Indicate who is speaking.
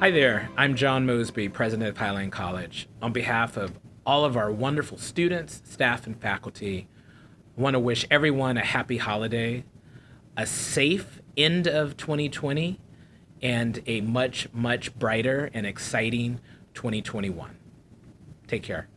Speaker 1: Hi there, I'm John Mosby, president of Highline College. On behalf of all of our wonderful students, staff, and faculty, I want to wish everyone a happy holiday, a safe end of 2020, and a much, much brighter and exciting 2021. Take care.